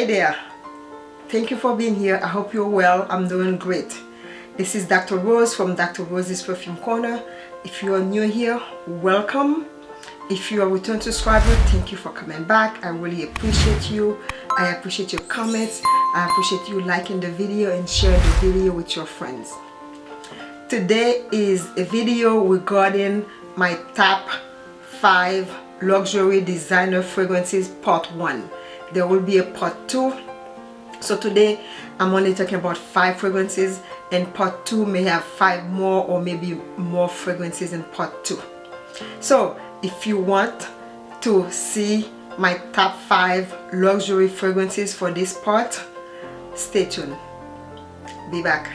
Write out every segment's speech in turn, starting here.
Hey there. Thank you for being here. I hope you're well. I'm doing great. This is Dr. Rose from Dr. Rose's Perfume Corner. If you are new here, welcome. If you are a return subscriber, thank you for coming back. I really appreciate you. I appreciate your comments. I appreciate you liking the video and sharing the video with your friends. Today is a video regarding my top 5 luxury designer fragrances part 1. There will be a part 2 so today I'm only talking about five fragrances and part two may have five more or maybe more fragrances in part two. So if you want to see my top five luxury fragrances for this part stay tuned. Be back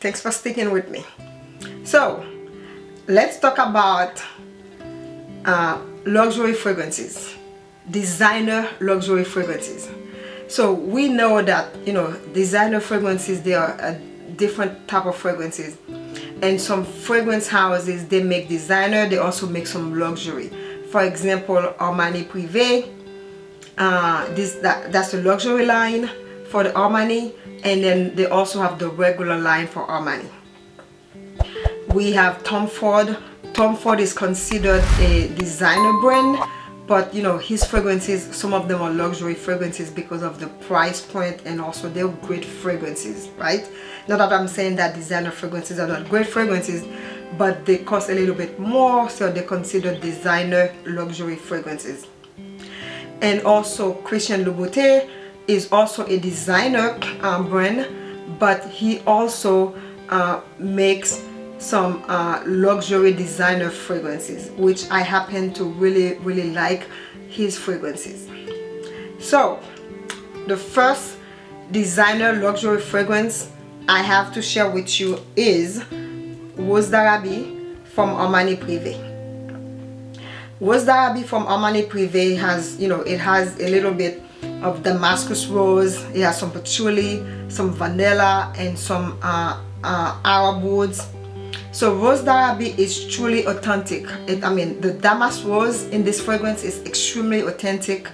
thanks for sticking with me. So let's talk about uh, luxury fragrances. Designer luxury fragrances. So we know that you know designer fragrances they are a different type of fragrances. And some fragrance houses they make designer they also make some luxury. For example Armani Privé uh, this that, that's the luxury line for the Armani and then they also have the regular line for Armani. We have Tom Ford. Tom Ford is considered a designer brand but you know his fragrances some of them are luxury fragrances because of the price point and also they're great fragrances right? Not that I'm saying that designer fragrances are not great fragrances but they cost a little bit more so they're considered designer luxury fragrances. And also Christian Louboutin is also a designer um, brand but he also uh, makes some uh, luxury designer fragrances which I happen to really really like his fragrances. So the first designer luxury fragrance I have to share with you is Rose d'Arabie from Armani Privé. Rose d'Arabie from Armani Privé has you know it has a little bit of Damascus rose. It has some patchouli, some vanilla, and some uh, uh, Arab woods. So Rose d'Arabie is truly authentic. It, I mean, the Damask rose in this fragrance is extremely authentic.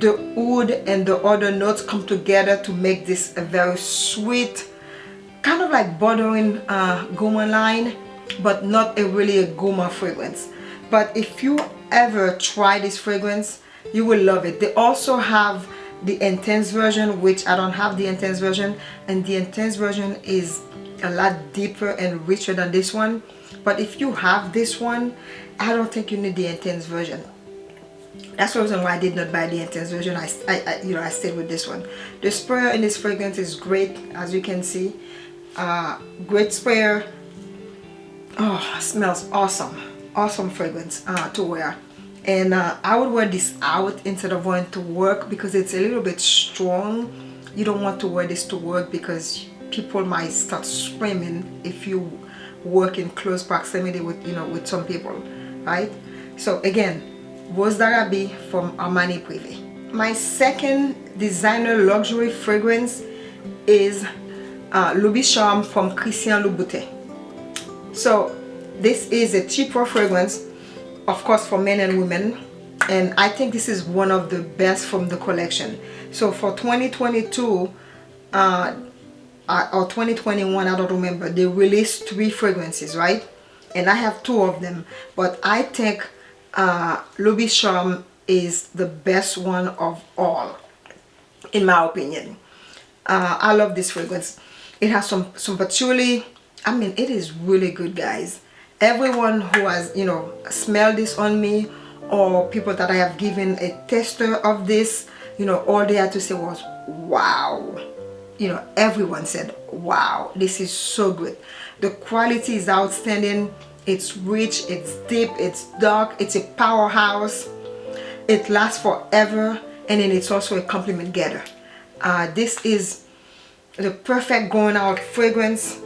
The wood and the other notes come together to make this a very sweet, kind of like bordering uh, gourmand line, but not a really a gourmand fragrance. But if you ever try this fragrance, you will love it. They also have the intense version which I don't have the intense version and the intense version is a lot deeper and richer than this one. But if you have this one I don't think you need the intense version. That's the reason why I did not buy the intense version. I, I, I you know I stayed with this one. The sprayer in this fragrance is great as you can see. Uh, great sprayer. Oh smells awesome. Awesome fragrance uh, to wear and uh, I would wear this out instead of wearing to work because it's a little bit strong. You don't want to wear this to work because people might start screaming if you work in close proximity with you know with some people right? So again Rose d'Arabie from Armani Privé my second designer luxury fragrance is uh, Charme from Christian Louboutin. So this is a cheaper fragrance of course for men and women. And I think this is one of the best from the collection. So for 2022 uh, uh, or 2021 I don't remember they released three fragrances right? And I have two of them. But I think uh, Loubicharm is the best one of all in my opinion. Uh, I love this fragrance. It has some some patchouli. I mean it is really good guys everyone who has you know smelled this on me or people that I have given a tester of this you know all they had to say was wow. You know everyone said wow this is so good. The quality is outstanding. It's rich it's deep it's dark it's a powerhouse. It lasts forever and then it's also a compliment getter. Uh, this is the perfect going out fragrance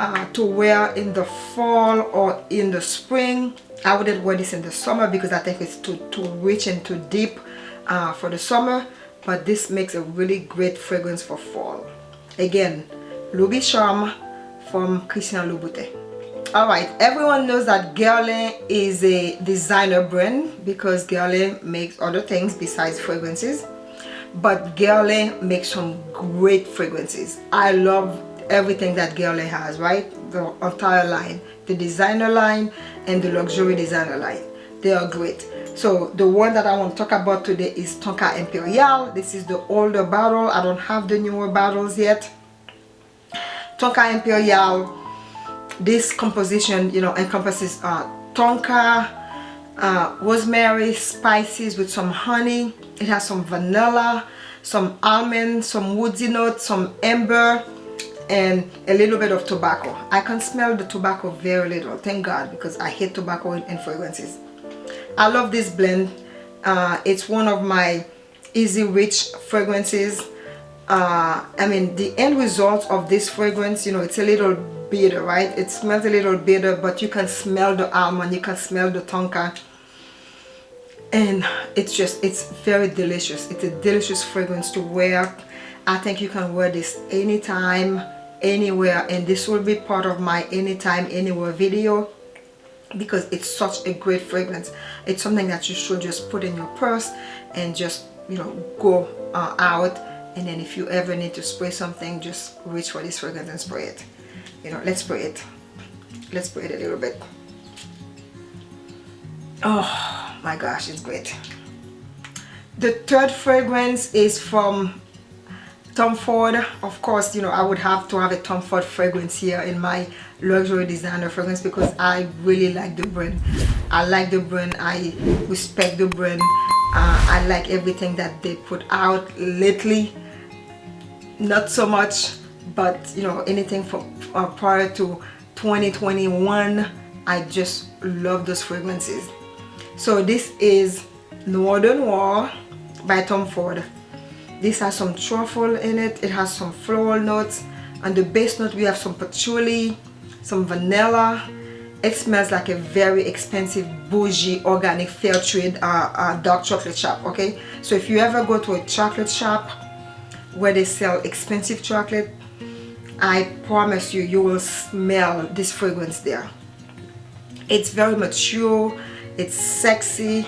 uh, to wear in the fall or in the spring. I wouldn't wear this in the summer because I think it's too, too rich and too deep uh, for the summer but this makes a really great fragrance for fall. Again Loubicharm from Christian Louboutin. Alright everyone knows that Guerlain is a designer brand because Guerlain makes other things besides fragrances but Guerlain makes some great fragrances. I love everything that Guerlain has right? The entire line. The designer line and the luxury designer line. They are great. So the one that I want to talk about today is Tonka Impériale. This is the older bottle I don't have the newer bottles yet. Tonka Impériale this composition you know encompasses uh, tonka uh, rosemary spices with some honey. It has some vanilla some almond some woodsy notes some amber and a little bit of tobacco. I can smell the tobacco very little thank god because i hate tobacco and fragrances i love this blend. Uh, it's one of my easy rich fragrances. Uh, I mean the end result of this fragrance you know it's a little bitter right? It smells a little bitter but you can smell the almond you can smell the tonka. And it's just it's very delicious. It's a delicious fragrance to wear. I think you can wear this anytime anywhere and this will be part of my anytime anywhere video because it's such a great fragrance. It's something that you should just put in your purse and just you know go uh, out and then if you ever need to spray something just reach for this fragrance and spray it. You know let's spray it. Let's spray it a little bit. Oh my gosh it's great. The third fragrance is from Tom Ford. Of course you know I would have to have a Tom Ford fragrance here in my luxury designer fragrance because I really like the brand. I like the brand. I respect the brand. Uh, I like everything that they put out lately. Not so much but you know anything from uh, prior to 2021 I just love those fragrances. So this is Noir de Noir by Tom Ford this has some truffle in it. It has some floral notes. And the base note we have some patchouli some vanilla. It smells like a very expensive bougie organic fair trade uh, uh, dark chocolate shop okay? So if you ever go to a chocolate shop where they sell expensive chocolate I promise you you will smell this fragrance there. It's very mature. It's sexy.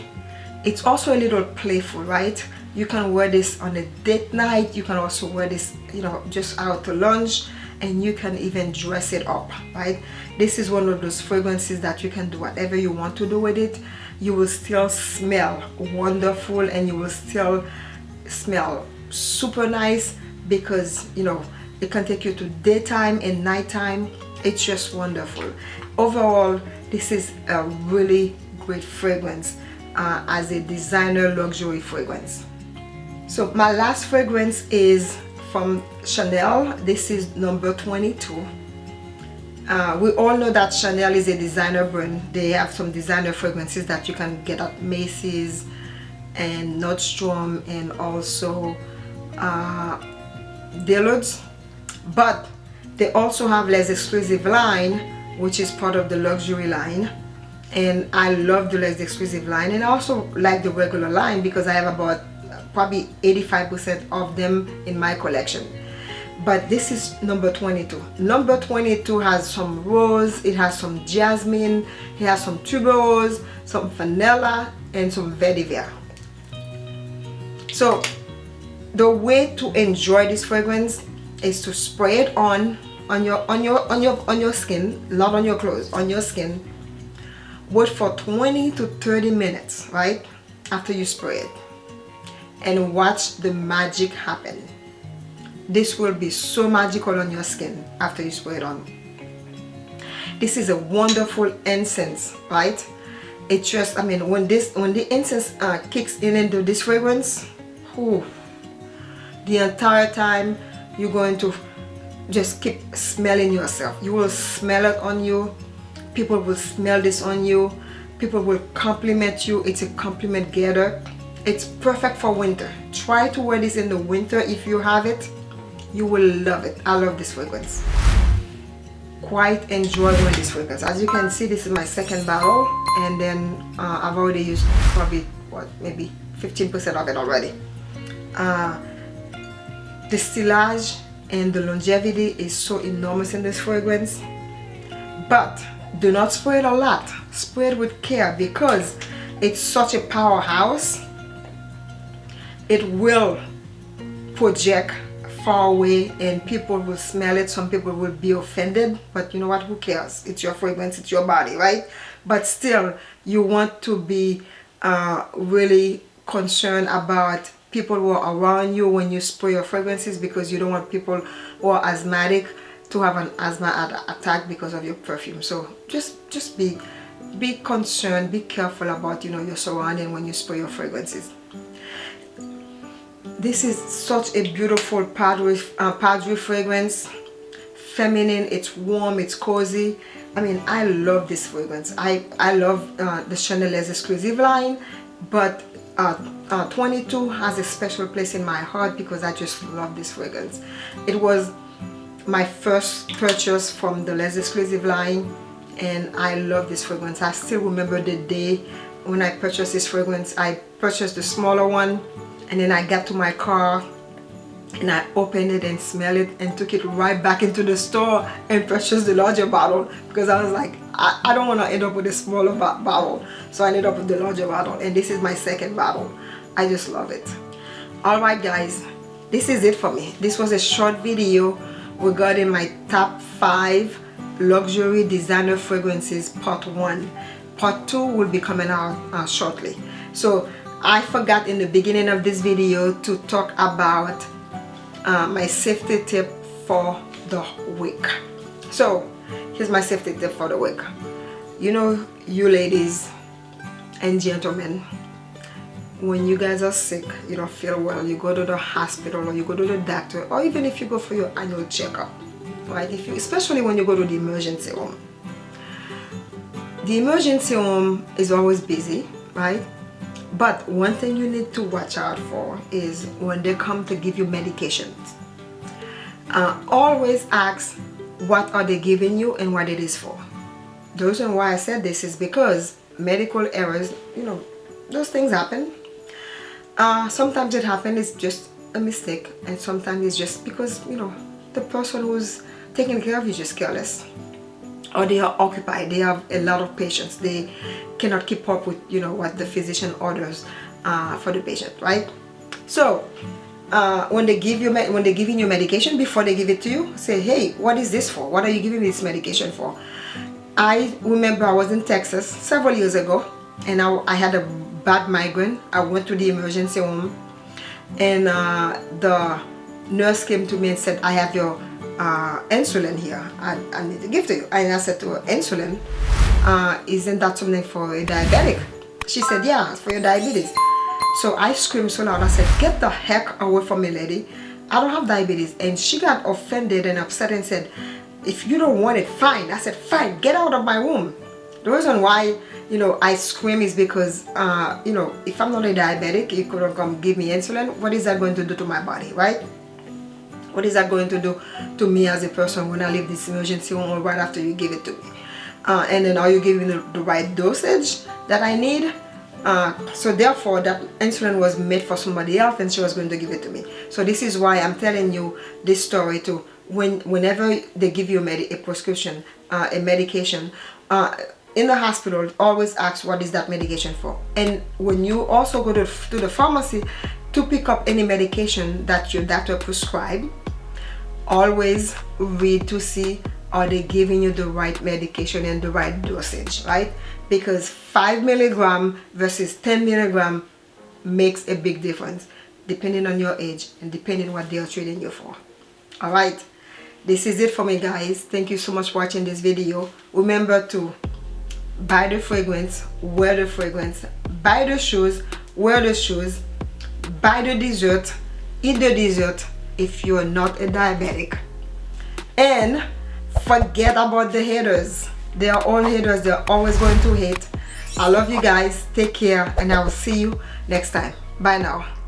It's also a little playful right you can wear this on a date night. You can also wear this you know just out to lunch and you can even dress it up right? This is one of those fragrances that you can do whatever you want to do with it. You will still smell wonderful and you will still smell super nice because you know it can take you to daytime and nighttime. It's just wonderful. Overall this is a really great fragrance uh, as a designer luxury fragrance so my last fragrance is from Chanel. This is number 22 uh, we all know that Chanel is a designer brand. They have some designer fragrances that you can get at Macy's and Nordstrom and also uh, Dillard's but they also have Les Exclusive line which is part of the luxury line. And I love the Les Exclusive line. And I also like the regular line because I have about probably 85% of them in my collection. But this is number 22 number 22 has some rose it has some jasmine it has some tuberose some vanilla and some vetiver. So the way to enjoy this fragrance is to spray it on on your on your on your on your skin not on your clothes on your skin. Wait for 20 to 30 minutes right after you spray it and watch the magic happen. This will be so magical on your skin after you spray it on. This is a wonderful incense right? It just i mean when this when the incense uh, kicks in into this fragrance whew, the entire time you're going to just keep smelling yourself. You will smell it on you. People will smell this on you. People will compliment you. It's a compliment getter it's perfect for winter. Try to wear this in the winter if you have it. You will love it. I love this fragrance. Quite enjoy wearing this fragrance. As you can see this is my second bottle and then uh, i've already used probably what maybe 15 percent of it already. Uh, the sillage and the longevity is so enormous in this fragrance. But do not spray it a lot. Spray it with care because it's such a powerhouse it will project far away and people will smell it. Some people will be offended but you know what? Who cares? It's your fragrance it's your body right? But still you want to be uh, really concerned about people who are around you when you spray your fragrances because you don't want people who are asthmatic to have an asthma attack because of your perfume. So just just be be concerned be careful about you know your surrounding when you spray your fragrances this is such a beautiful Padre, uh, Padre fragrance. Feminine it's warm it's cozy. I mean I love this fragrance. I I love uh, the Chanel Les exclusive line but uh, uh, 22 has a special place in my heart because I just love this fragrance. It was my first purchase from the Les Exclusive line and I love this fragrance. I still remember the day when I purchased this fragrance. I purchased the smaller one and then I got to my car and I opened it and smelled it and took it right back into the store and purchased the larger bottle because I was like I, I don't want to end up with a smaller bottle. So I ended up with the larger bottle and this is my second bottle. I just love it. Alright guys this is it for me. This was a short video regarding my top 5 luxury designer fragrances part 1 part 2 will be coming out uh, shortly. So I forgot in the beginning of this video to talk about uh, my safety tip for the week. So here's my safety tip for the week. You know you ladies and gentlemen when you guys are sick you don't feel well you go to the hospital or you go to the doctor or even if you go for your annual checkup right? If you especially when you go to the emergency room. The emergency room is always busy right but one thing you need to watch out for is when they come to give you medications. Uh, always ask what are they giving you and what it is for. The reason why I said this is because medical errors, you know, those things happen. Uh, sometimes it happens, it's just a mistake and sometimes it's just because, you know, the person who's taking care of you just careless or they are occupied they have a lot of patients. They cannot keep up with you know what the physician orders uh, for the patient right? So uh, when they give you when they're giving you medication before they give it to you say hey what is this for? What are you giving me this medication for? I remember I was in Texas several years ago and I, I had a bad migraine. I went to the emergency room and uh, the nurse came to me and said I have your uh, insulin here I, I, need to give to you. And I said to her insulin uh, isn't that something for a diabetic? She said yeah for your diabetes. So I screamed so loud I said get the heck away from me lady. I don't have diabetes. And she got offended and upset and said if you don't want it fine. I said fine get out of my room the reason why you know I scream is because uh, you know if I'm not a diabetic you couldn't come give me insulin. What is that going to do to my body right what is that going to do to me as a person when I leave this emergency room right after you give it to me? Uh, and then are you giving the, the right dosage that I need? Uh, so therefore that insulin was made for somebody else and she was going to give it to me. So this is why I'm telling you this story to when whenever they give you a, a prescription uh, a medication uh, in the hospital always ask what is that medication for? And when you also go to, to the pharmacy to pick up any medication that your doctor prescribed always read to see are they giving you the right medication and the right dosage right? Because 5 milligram versus 10 milligram makes a big difference depending on your age and depending what they are treating you for. All right? This is it for me guys. Thank you so much for watching this video. Remember to buy the fragrance wear the fragrance buy the shoes wear the shoes buy the dessert eat the dessert if you're not a diabetic. And forget about the haters. They are all haters. They're always going to hate. I love you guys. Take care and i will see you next time. Bye now